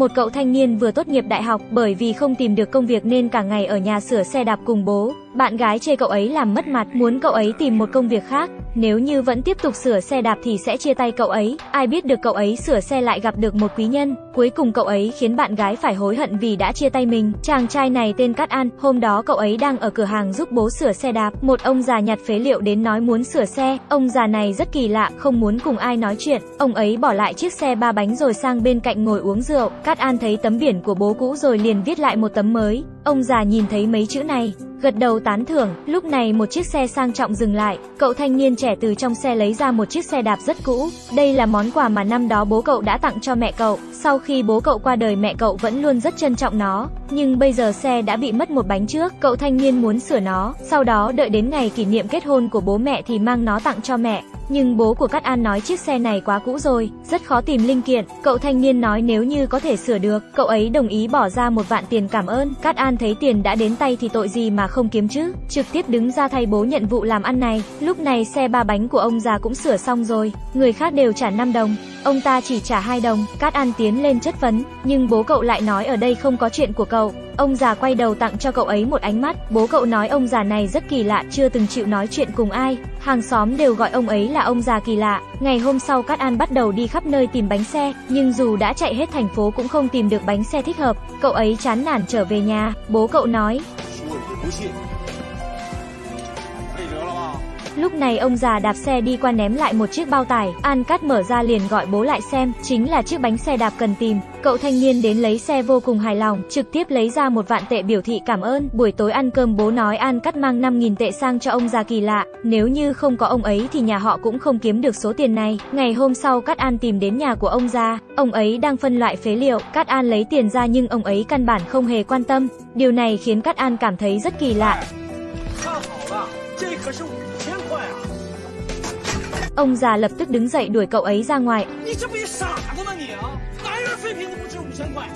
một cậu thanh niên vừa tốt nghiệp đại học, bởi vì không tìm được công việc nên cả ngày ở nhà sửa xe đạp cùng bố. Bạn gái chê cậu ấy làm mất mặt, muốn cậu ấy tìm một công việc khác. Nếu như vẫn tiếp tục sửa xe đạp thì sẽ chia tay cậu ấy. Ai biết được cậu ấy sửa xe lại gặp được một quý nhân. Cuối cùng cậu ấy khiến bạn gái phải hối hận vì đã chia tay mình. Chàng trai này tên Cát An, hôm đó cậu ấy đang ở cửa hàng giúp bố sửa xe đạp. Một ông già nhặt phế liệu đến nói muốn sửa xe. Ông già này rất kỳ lạ, không muốn cùng ai nói chuyện. Ông ấy bỏ lại chiếc xe ba bánh rồi sang bên cạnh ngồi uống rượu. Cát An thấy tấm biển của bố cũ rồi liền viết lại một tấm mới. Ông già nhìn thấy mấy chữ này, gật đầu tán thưởng, lúc này một chiếc xe sang trọng dừng lại, cậu thanh niên trẻ từ trong xe lấy ra một chiếc xe đạp rất cũ, đây là món quà mà năm đó bố cậu đã tặng cho mẹ cậu, sau khi bố cậu qua đời mẹ cậu vẫn luôn rất trân trọng nó, nhưng bây giờ xe đã bị mất một bánh trước, cậu thanh niên muốn sửa nó, sau đó đợi đến ngày kỷ niệm kết hôn của bố mẹ thì mang nó tặng cho mẹ. Nhưng bố của Cát An nói chiếc xe này quá cũ rồi, rất khó tìm linh kiện. Cậu thanh niên nói nếu như có thể sửa được, cậu ấy đồng ý bỏ ra một vạn tiền cảm ơn. Cát An thấy tiền đã đến tay thì tội gì mà không kiếm chứ, trực tiếp đứng ra thay bố nhận vụ làm ăn này. Lúc này xe ba bánh của ông già cũng sửa xong rồi, người khác đều trả 5 đồng, ông ta chỉ trả 2 đồng. Cát An tiến lên chất vấn, nhưng bố cậu lại nói ở đây không có chuyện của cậu. Ông già quay đầu tặng cho cậu ấy một ánh mắt, bố cậu nói ông già này rất kỳ lạ, chưa từng chịu nói chuyện cùng ai, hàng xóm đều gọi ông ấy là ông già kỳ lạ. Ngày hôm sau Cát An bắt đầu đi khắp nơi tìm bánh xe, nhưng dù đã chạy hết thành phố cũng không tìm được bánh xe thích hợp, cậu ấy chán nản trở về nhà, bố cậu nói. Lúc này ông già đạp xe đi qua ném lại một chiếc bao tải, An Cát mở ra liền gọi bố lại xem, chính là chiếc bánh xe đạp cần tìm. Cậu thanh niên đến lấy xe vô cùng hài lòng, trực tiếp lấy ra một vạn tệ biểu thị cảm ơn. Buổi tối ăn cơm bố nói An cắt mang 5.000 tệ sang cho ông già kỳ lạ, nếu như không có ông ấy thì nhà họ cũng không kiếm được số tiền này. Ngày hôm sau Cát An tìm đến nhà của ông già, ông ấy đang phân loại phế liệu, Cát An lấy tiền ra nhưng ông ấy căn bản không hề quan tâm. Điều này khiến Cát An cảm thấy rất kỳ lạ. Ông già lập tức đứng dậy đuổi cậu ấy ra ngoài. 水平都不值五千块。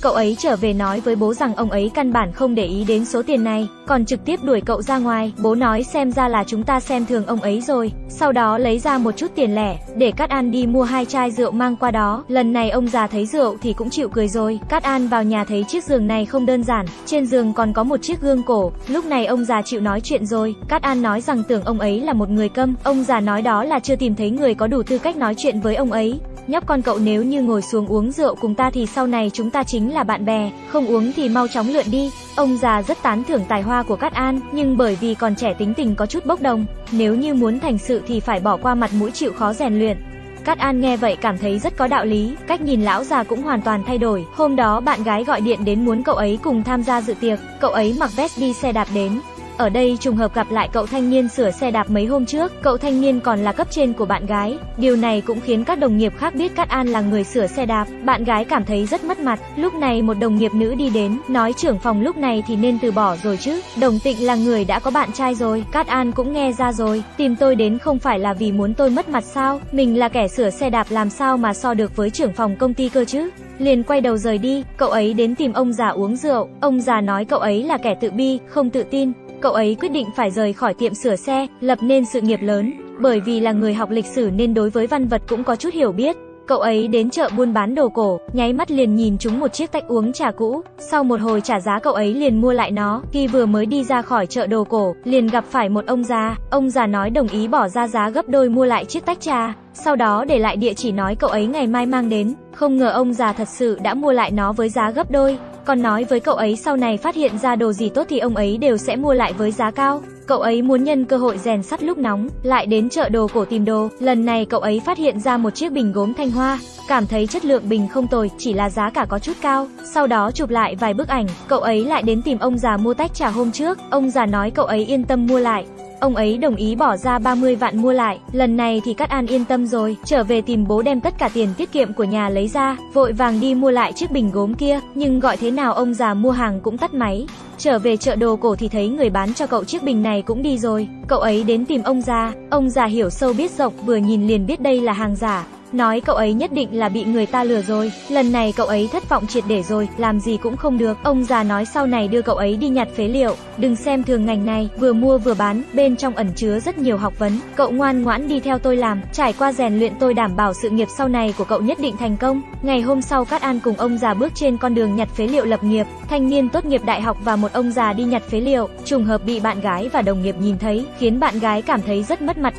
Cậu ấy trở về nói với bố rằng ông ấy căn bản không để ý đến số tiền này, còn trực tiếp đuổi cậu ra ngoài. Bố nói xem ra là chúng ta xem thường ông ấy rồi. Sau đó lấy ra một chút tiền lẻ, để Cát An đi mua hai chai rượu mang qua đó. Lần này ông già thấy rượu thì cũng chịu cười rồi. Cát An vào nhà thấy chiếc giường này không đơn giản, trên giường còn có một chiếc gương cổ. Lúc này ông già chịu nói chuyện rồi. Cát An nói rằng tưởng ông ấy là một người câm. Ông già nói đó là chưa tìm thấy người có đủ tư cách nói chuyện với ông ấy. Nhóc con cậu nếu như ngồi xuống uống rượu cùng ta thì sau này chúng ta chính là bạn bè, không uống thì mau chóng lượn đi. Ông già rất tán thưởng tài hoa của Cát An, nhưng bởi vì còn trẻ tính tình có chút bốc đồng, nếu như muốn thành sự thì phải bỏ qua mặt mũi chịu khó rèn luyện. Cát An nghe vậy cảm thấy rất có đạo lý, cách nhìn lão già cũng hoàn toàn thay đổi. Hôm đó bạn gái gọi điện đến muốn cậu ấy cùng tham gia dự tiệc, cậu ấy mặc vest đi xe đạp đến, ở đây trùng hợp gặp lại cậu thanh niên sửa xe đạp mấy hôm trước, cậu thanh niên còn là cấp trên của bạn gái. Điều này cũng khiến các đồng nghiệp khác biết Cát An là người sửa xe đạp. Bạn gái cảm thấy rất mất mặt. Lúc này một đồng nghiệp nữ đi đến, nói trưởng phòng lúc này thì nên từ bỏ rồi chứ. Đồng Tịnh là người đã có bạn trai rồi, Cát An cũng nghe ra rồi. Tìm tôi đến không phải là vì muốn tôi mất mặt sao? Mình là kẻ sửa xe đạp làm sao mà so được với trưởng phòng công ty cơ chứ? liền quay đầu rời đi, cậu ấy đến tìm ông già uống rượu, ông già nói cậu ấy là kẻ tự bi, không tự tin, cậu ấy quyết định phải rời khỏi tiệm sửa xe, lập nên sự nghiệp lớn, bởi vì là người học lịch sử nên đối với văn vật cũng có chút hiểu biết. Cậu ấy đến chợ buôn bán đồ cổ, nháy mắt liền nhìn chúng một chiếc tách uống trà cũ, sau một hồi trả giá cậu ấy liền mua lại nó, khi vừa mới đi ra khỏi chợ đồ cổ, liền gặp phải một ông già, ông già nói đồng ý bỏ ra giá gấp đôi mua lại chiếc tách trà, sau đó để lại địa chỉ nói cậu ấy ngày mai mang đến, không ngờ ông già thật sự đã mua lại nó với giá gấp đôi, còn nói với cậu ấy sau này phát hiện ra đồ gì tốt thì ông ấy đều sẽ mua lại với giá cao. Cậu ấy muốn nhân cơ hội rèn sắt lúc nóng, lại đến chợ đồ cổ tìm đồ. Lần này cậu ấy phát hiện ra một chiếc bình gốm thanh hoa, cảm thấy chất lượng bình không tồi, chỉ là giá cả có chút cao. Sau đó chụp lại vài bức ảnh, cậu ấy lại đến tìm ông già mua tách trà hôm trước. Ông già nói cậu ấy yên tâm mua lại. Ông ấy đồng ý bỏ ra 30 vạn mua lại, lần này thì Cát An yên tâm rồi, trở về tìm bố đem tất cả tiền tiết kiệm của nhà lấy ra, vội vàng đi mua lại chiếc bình gốm kia, nhưng gọi thế nào ông già mua hàng cũng tắt máy. Trở về chợ đồ cổ thì thấy người bán cho cậu chiếc bình này cũng đi rồi, cậu ấy đến tìm ông già, ông già hiểu sâu biết rộng vừa nhìn liền biết đây là hàng giả, nói cậu ấy nhất định là bị người ta lừa rồi, lần này cậu ấy thất vọng triệt để rồi, làm gì cũng không được. Ông già nói sau này đưa cậu ấy đi nhặt phế liệu, đừng xem thường ngành này, vừa mua vừa bán, bên trong ẩn chứa rất nhiều học vấn. Cậu ngoan ngoãn đi theo tôi làm, trải qua rèn luyện tôi đảm bảo sự nghiệp sau này của cậu nhất định thành công. Ngày hôm sau Cát An cùng ông già bước trên con đường nhặt phế liệu lập nghiệp, thanh niên tốt nghiệp đại học và một ông già đi nhặt phế liệu, trùng hợp bị bạn gái và đồng nghiệp nhìn thấy, khiến bạn gái cảm thấy rất mất mặt.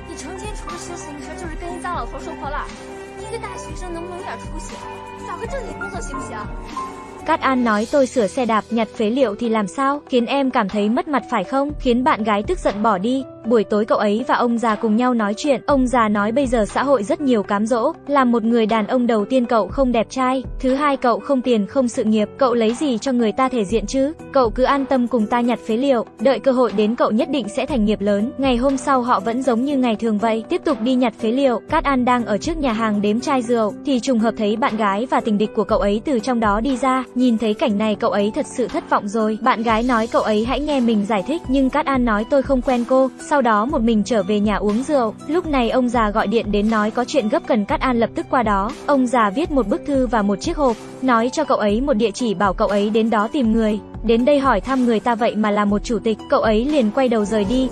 点出息？找个正经工作行不行？ Cát An nói tôi sửa xe đạp nhặt phế liệu thì làm sao, khiến em cảm thấy mất mặt phải không, khiến bạn gái tức giận bỏ đi. Buổi tối cậu ấy và ông già cùng nhau nói chuyện, ông già nói bây giờ xã hội rất nhiều cám dỗ, làm một người đàn ông đầu tiên cậu không đẹp trai, thứ hai cậu không tiền không sự nghiệp, cậu lấy gì cho người ta thể diện chứ, cậu cứ an tâm cùng ta nhặt phế liệu, đợi cơ hội đến cậu nhất định sẽ thành nghiệp lớn. Ngày hôm sau họ vẫn giống như ngày thường vậy, tiếp tục đi nhặt phế liệu, Cát An đang ở trước nhà hàng đếm chai rượu, thì trùng hợp thấy bạn gái và tình địch của cậu ấy từ trong đó đi ra, nhìn thấy cảnh này cậu ấy thật sự thất vọng rồi, bạn gái nói cậu ấy hãy nghe mình giải thích, nhưng Cát An nói tôi không quen cô, sau sau đó một mình trở về nhà uống rượu. Lúc này ông già gọi điện đến nói có chuyện gấp cần Cát An lập tức qua đó. Ông già viết một bức thư và một chiếc hộp, nói cho cậu ấy một địa chỉ bảo cậu ấy đến đó tìm người. Đến đây hỏi thăm người ta vậy mà là một chủ tịch, cậu ấy liền quay đầu rời đi.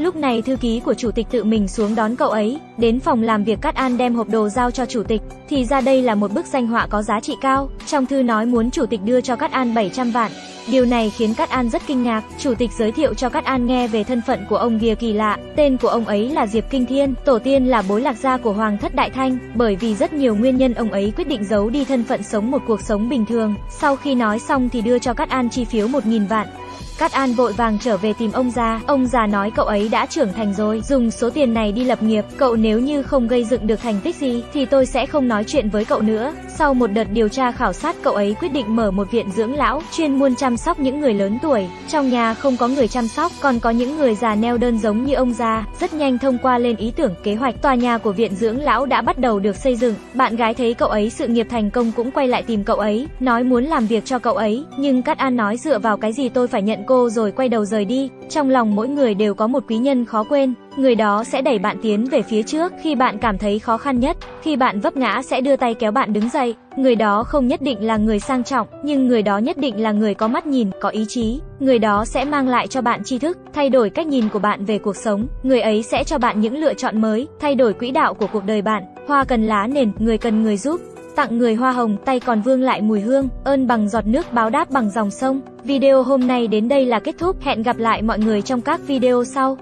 Lúc này thư ký của chủ tịch tự mình xuống đón cậu ấy, đến phòng làm việc Cát An đem hộp đồ giao cho chủ tịch, thì ra đây là một bức danh họa có giá trị cao, trong thư nói muốn chủ tịch đưa cho Cát An 700 vạn. Điều này khiến Cát An rất kinh ngạc, chủ tịch giới thiệu cho Cát An nghe về thân phận của ông kia kỳ lạ, tên của ông ấy là Diệp Kinh Thiên, tổ tiên là bối lạc gia của Hoàng thất Đại Thanh, bởi vì rất nhiều nguyên nhân ông ấy quyết định giấu đi thân phận sống một cuộc sống bình thường. Sau khi nói xong thì đưa cho Cát An chi phiếu 1.000 vạn. Cát An vội vàng trở về tìm ông già, ông già nói cậu ấy đã trưởng thành rồi, dùng số tiền này đi lập nghiệp, cậu nếu như không gây dựng được thành tích gì thì tôi sẽ không nói chuyện với cậu nữa. Sau một đợt điều tra khảo sát cậu ấy quyết định mở một viện dưỡng lão, chuyên môn chăm sóc những người lớn tuổi. Trong nhà không có người chăm sóc, còn có những người già neo đơn giống như ông già. Rất nhanh thông qua lên ý tưởng kế hoạch, tòa nhà của viện dưỡng lão đã bắt đầu được xây dựng. Bạn gái thấy cậu ấy sự nghiệp thành công cũng quay lại tìm cậu ấy, nói muốn làm việc cho cậu ấy, nhưng Cát An nói dựa vào cái gì tôi phải nhận cô rồi quay đầu rời đi. Trong lòng mỗi người đều có một quý nhân khó quên, người đó sẽ đẩy bạn tiến về phía trước khi bạn cảm thấy khó khăn nhất, khi bạn vấp ngã sẽ đưa tay kéo bạn đứng dậy. Người đó không nhất định là người sang trọng, nhưng người đó nhất định là người có mắt nhìn, có ý chí. Người đó sẽ mang lại cho bạn tri thức, thay đổi cách nhìn của bạn về cuộc sống. Người ấy sẽ cho bạn những lựa chọn mới, thay đổi quỹ đạo của cuộc đời bạn. Hoa cần lá nền, người cần người giúp. Tặng người hoa hồng, tay còn vương lại mùi hương, ơn bằng giọt nước báo đáp bằng dòng sông. Video hôm nay đến đây là kết thúc, hẹn gặp lại mọi người trong các video sau.